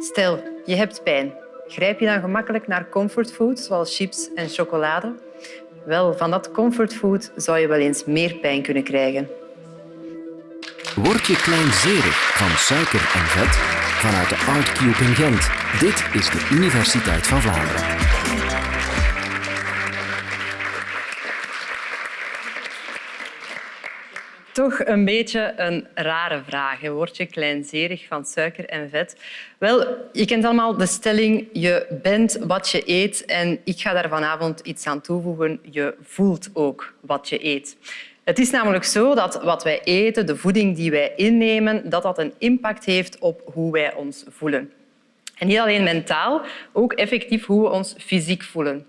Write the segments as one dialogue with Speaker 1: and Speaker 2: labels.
Speaker 1: Stel, je hebt pijn. Grijp je dan gemakkelijk naar comfortfood, zoals chips en chocolade? Wel, van dat comfortfood zou je wel eens meer pijn kunnen krijgen.
Speaker 2: Word je kleinzerig van suiker en vet? Vanuit de Artcube in Gent. Dit is de Universiteit van Vlaanderen.
Speaker 1: Toch een beetje een rare vraag. Word je kleinzerig van suiker en vet? Wel, je kent allemaal de stelling je bent wat je eet en ik ga daar vanavond iets aan toevoegen. Je voelt ook wat je eet. Het is namelijk zo dat wat wij eten, de voeding die wij innemen, dat dat een impact heeft op hoe wij ons voelen. En niet alleen mentaal, ook effectief hoe we ons fysiek voelen.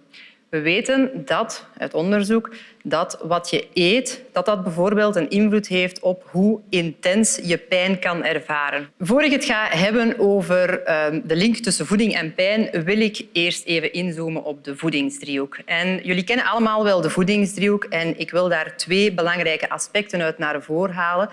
Speaker 1: We weten dat, uit onderzoek, dat wat je eet, dat dat bijvoorbeeld een invloed heeft op hoe intens je pijn kan ervaren. Voor ik het ga hebben over ehm, de link tussen voeding en pijn, wil ik eerst even inzoomen op de voedingsdriehoek. En jullie kennen allemaal wel de voedingsdriehoek en ik wil daar twee belangrijke aspecten uit naar voren halen.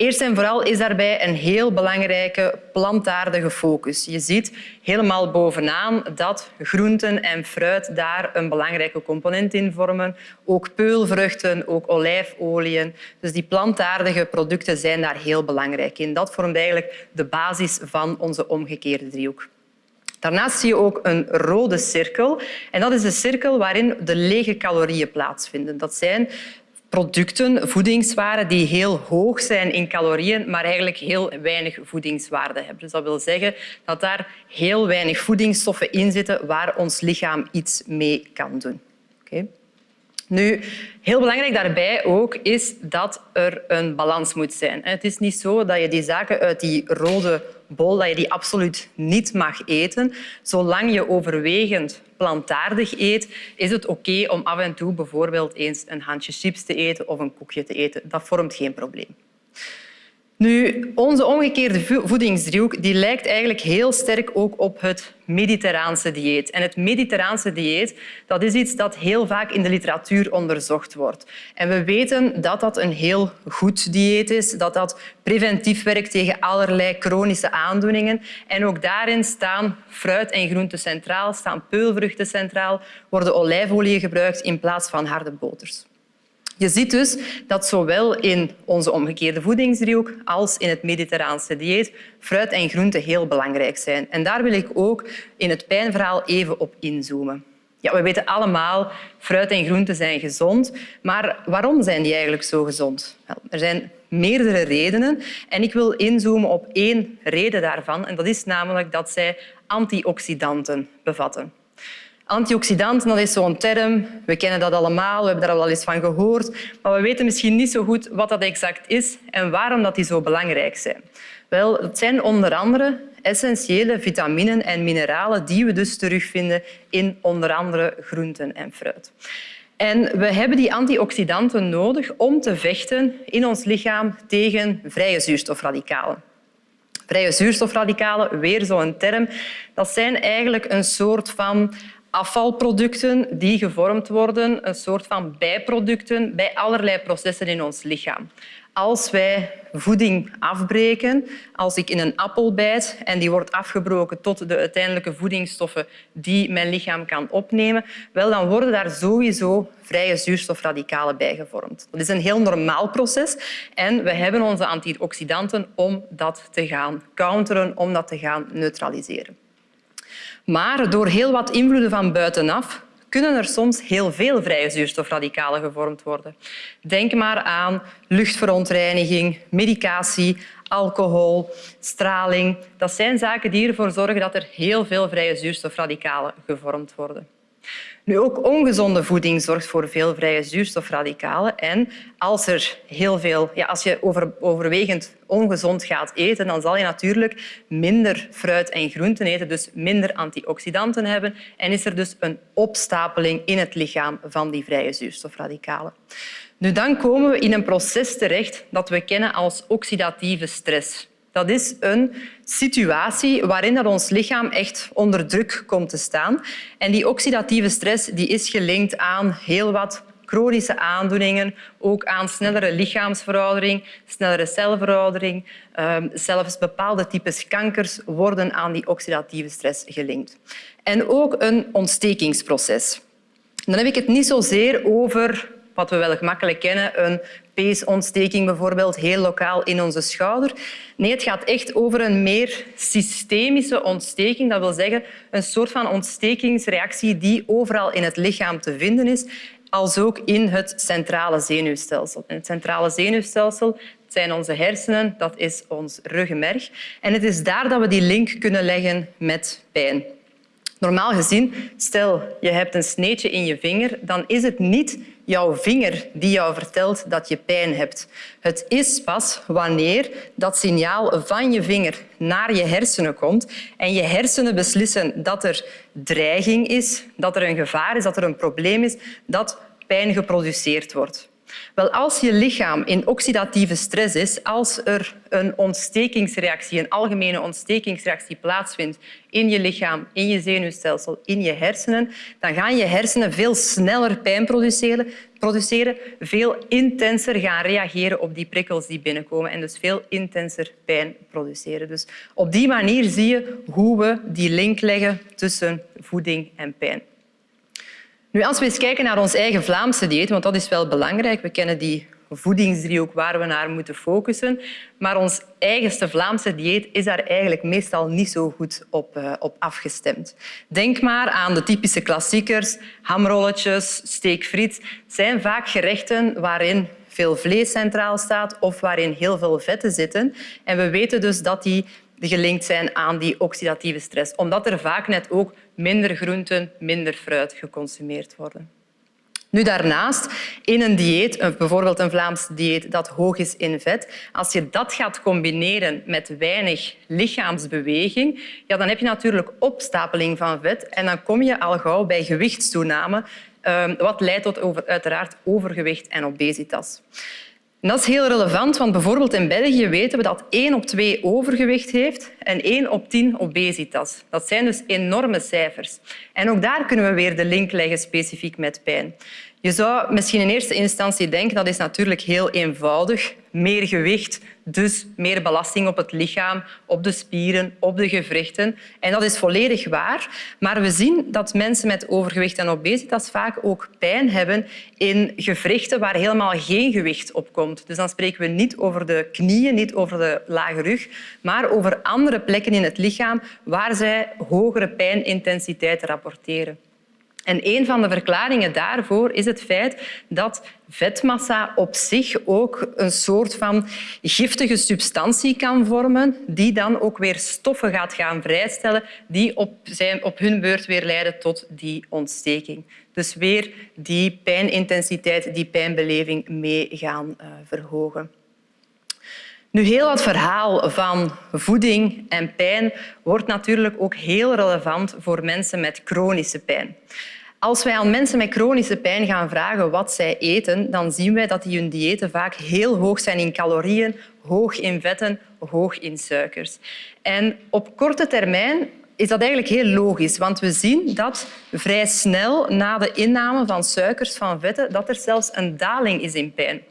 Speaker 1: Eerst en vooral is daarbij een heel belangrijke plantaardige focus. Je ziet helemaal bovenaan dat groenten en fruit daar een belangrijke component in vormen. Ook peulvruchten, ook olijfolieën. Dus die plantaardige producten zijn daar heel belangrijk in. Dat vormt eigenlijk de basis van onze omgekeerde driehoek. Daarnaast zie je ook een rode cirkel. En dat is de cirkel waarin de lege calorieën plaatsvinden. Dat zijn producten, voedingswaren die heel hoog zijn in calorieën, maar eigenlijk heel weinig voedingswaarde hebben. Dus dat wil zeggen dat daar heel weinig voedingsstoffen in zitten waar ons lichaam iets mee kan doen. Okay. Nu, heel belangrijk daarbij ook is dat er een balans moet zijn. Het is niet zo dat je die zaken uit die rode bol dat je die absoluut niet mag eten. Zolang je overwegend plantaardig eet, is het oké om af en toe bijvoorbeeld eens een handje chips te eten of een koekje te eten. Dat vormt geen probleem. Nu, onze omgekeerde voedingsdriehoek die lijkt eigenlijk heel sterk ook op het mediterraanse dieet. En het mediterraanse dieet dat is iets dat heel vaak in de literatuur onderzocht wordt. En we weten dat dat een heel goed dieet is, dat dat preventief werkt tegen allerlei chronische aandoeningen. En ook daarin staan fruit en groenten centraal, staan peulvruchten centraal, worden olijfolie gebruikt in plaats van harde boters. Je ziet dus dat zowel in onze omgekeerde voedingsdriehoek als in het mediterraanse dieet fruit en groenten heel belangrijk zijn. En daar wil ik ook in het pijnverhaal even op inzoomen. Ja, we weten allemaal, fruit en groenten zijn gezond. Maar waarom zijn die eigenlijk zo gezond? Wel, er zijn meerdere redenen. En ik wil inzoomen op één reden daarvan. En dat is namelijk dat zij antioxidanten bevatten. Antioxidanten, dat is zo'n term. We kennen dat allemaal, we hebben daar al eens van gehoord. Maar we weten misschien niet zo goed wat dat exact is en waarom dat die zo belangrijk zijn. Wel, het zijn onder andere essentiële vitaminen en mineralen die we dus terugvinden in onder andere groenten en fruit. En we hebben die antioxidanten nodig om te vechten in ons lichaam tegen vrije zuurstofradicalen. Vrije zuurstofradicalen, weer zo'n term, dat zijn eigenlijk een soort van afvalproducten die gevormd worden, een soort van bijproducten bij allerlei processen in ons lichaam. Als wij voeding afbreken, als ik in een appel bijt en die wordt afgebroken tot de uiteindelijke voedingsstoffen die mijn lichaam kan opnemen, wel, dan worden daar sowieso vrije zuurstofradicalen bij gevormd. Dat is een heel normaal proces en we hebben onze antioxidanten om dat te gaan counteren, om dat te gaan neutraliseren. Maar door heel wat invloeden van buitenaf kunnen er soms heel veel vrije zuurstofradicalen gevormd worden. Denk maar aan luchtverontreiniging, medicatie, alcohol, straling. Dat zijn zaken die ervoor zorgen dat er heel veel vrije zuurstofradicalen gevormd worden. Nu, ook ongezonde voeding zorgt voor veel vrije zuurstofradicalen. En als, er heel veel, ja, als je over, overwegend ongezond gaat eten, dan zal je natuurlijk minder fruit en groenten eten, dus minder antioxidanten hebben. En is er dus een opstapeling in het lichaam van die vrije zuurstofradicalen. Nu, dan komen we in een proces terecht dat we kennen als oxidatieve stress. Dat is een situatie waarin dat ons lichaam echt onder druk komt te staan. En die oxidatieve stress die is gelinkt aan heel wat chronische aandoeningen, ook aan snellere lichaamsveroudering, snellere celveroudering. Ehm, zelfs bepaalde types kankers worden aan die oxidatieve stress gelinkt. En ook een ontstekingsproces. Dan heb ik het niet zozeer over wat we wel gemakkelijk kennen, een peesontsteking bijvoorbeeld, heel lokaal in onze schouder. Nee, het gaat echt over een meer systemische ontsteking. Dat wil zeggen een soort van ontstekingsreactie die overal in het lichaam te vinden is, als ook in het centrale zenuwstelsel. het centrale zenuwstelsel zijn onze hersenen, dat is ons ruggenmerg. En het is daar dat we die link kunnen leggen met pijn. Normaal gezien, stel je hebt een sneetje in je vinger, dan is het niet jouw vinger die jou vertelt dat je pijn hebt. Het is pas wanneer dat signaal van je vinger naar je hersenen komt en je hersenen beslissen dat er dreiging is, dat er een gevaar is, dat er een probleem is, dat pijn geproduceerd wordt. Wel, als je lichaam in oxidatieve stress is, als er een ontstekingsreactie, een algemene ontstekingsreactie plaatsvindt in je lichaam, in je zenuwstelsel, in je hersenen, dan gaan je hersenen veel sneller pijn produceren, produceren veel intenser gaan reageren op die prikkels die binnenkomen en dus veel intenser pijn produceren. Dus op die manier zie je hoe we die link leggen tussen voeding en pijn. Nu, als we eens kijken naar ons eigen Vlaamse dieet, want dat is wel belangrijk, we kennen die voedingsdriehoek waar we naar moeten focussen, maar ons eigenste Vlaamse dieet is daar eigenlijk meestal niet zo goed op, uh, op afgestemd. Denk maar aan de typische klassiekers, hamrolletjes, steekfriet. Het zijn vaak gerechten waarin veel vlees centraal staat of waarin heel veel vetten zitten. En we weten dus dat die gelinkt zijn aan die oxidatieve stress, omdat er vaak net ook minder groenten, minder fruit geconsumeerd worden. Nu daarnaast, in een dieet, bijvoorbeeld een Vlaams dieet dat hoog is in vet, als je dat gaat combineren met weinig lichaamsbeweging, ja, dan heb je natuurlijk opstapeling van vet en dan kom je al gauw bij gewichtstoename, ehm, wat leidt tot uiteraard overgewicht en obesitas dat is heel relevant, want bijvoorbeeld in België weten we dat 1 op 2 overgewicht heeft en 1 op 10 obesitas. Dat zijn dus enorme cijfers. En ook daar kunnen we weer de link leggen specifiek met pijn. Je zou misschien in eerste instantie denken dat is natuurlijk heel eenvoudig. Meer gewicht, dus meer belasting op het lichaam, op de spieren, op de gewrichten. En dat is volledig waar. Maar we zien dat mensen met overgewicht en obesitas vaak ook pijn hebben in gewrichten waar helemaal geen gewicht op komt. Dus dan spreken we niet over de knieën, niet over de lage rug, maar over andere plekken in het lichaam waar zij hogere pijnintensiteit rapporteren. En een van de verklaringen daarvoor is het feit dat vetmassa op zich ook een soort van giftige substantie kan vormen, die dan ook weer stoffen gaat gaan vrijstellen die op, zijn, op hun beurt weer leiden tot die ontsteking. Dus weer die pijnintensiteit, die pijnbeleving mee gaan uh, verhogen. Nu, heel het verhaal van voeding en pijn wordt natuurlijk ook heel relevant voor mensen met chronische pijn. Als wij aan mensen met chronische pijn gaan vragen wat zij eten, dan zien wij dat die hun diëten vaak heel hoog zijn in calorieën, hoog in vetten, hoog in suikers. En op korte termijn is dat eigenlijk heel logisch, want we zien dat vrij snel na de inname van suikers, van vetten, dat er zelfs een daling is in pijn.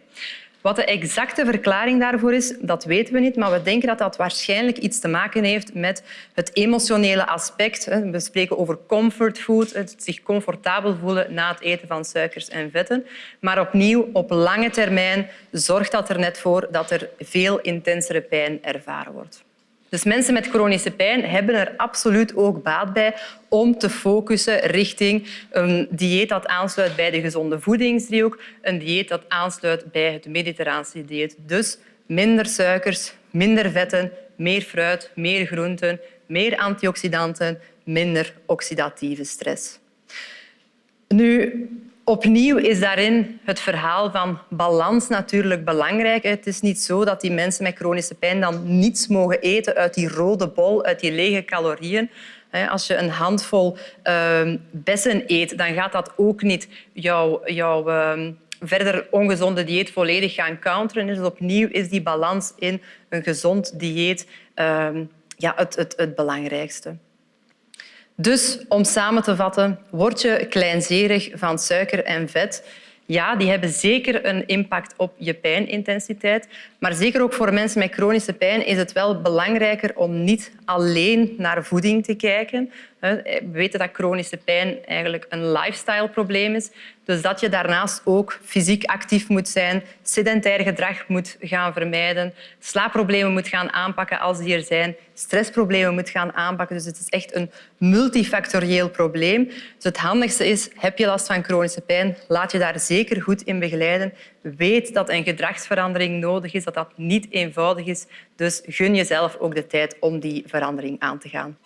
Speaker 1: Wat de exacte verklaring daarvoor is, dat weten we niet, maar we denken dat dat waarschijnlijk iets te maken heeft met het emotionele aspect. We spreken over comfortfood, het zich comfortabel voelen na het eten van suikers en vetten. Maar opnieuw, op lange termijn zorgt dat er net voor dat er veel intensere pijn ervaren wordt. Dus mensen met chronische pijn hebben er absoluut ook baat bij om te focussen richting een dieet dat aansluit bij de gezonde voedingsdriehoek, een dieet dat aansluit bij het mediterraanse dieet. Dus minder suikers, minder vetten, meer fruit, meer groenten, meer antioxidanten, minder oxidatieve stress. Nu, Opnieuw is daarin het verhaal van balans natuurlijk belangrijk. Het is niet zo dat die mensen met chronische pijn dan niets mogen eten uit die rode bol, uit die lege calorieën. Als je een handvol ehm, bessen eet, dan gaat dat ook niet jouw, ehm, verder ongezonde dieet volledig gaan counteren. Dus opnieuw is die balans in een gezond dieet ehm, ja, het, het, het belangrijkste. Dus om samen te vatten, word je kleinzerig van suiker en vet, Ja, die hebben zeker een impact op je pijnintensiteit. Maar zeker ook voor mensen met chronische pijn is het wel belangrijker om niet alleen naar voeding te kijken. We weten dat chronische pijn eigenlijk een lifestyle-probleem is. Dus dat je daarnaast ook fysiek actief moet zijn, sedentair gedrag moet gaan vermijden, slaapproblemen moet gaan aanpakken als die er zijn, stressproblemen moet gaan aanpakken. Dus het is echt een multifactorieel probleem. Dus het handigste is, heb je last van chronische pijn, laat je daar zeker goed in begeleiden. Weet dat een gedragsverandering nodig is, dat dat niet eenvoudig is. Dus gun jezelf ook de tijd om die verandering aan te gaan.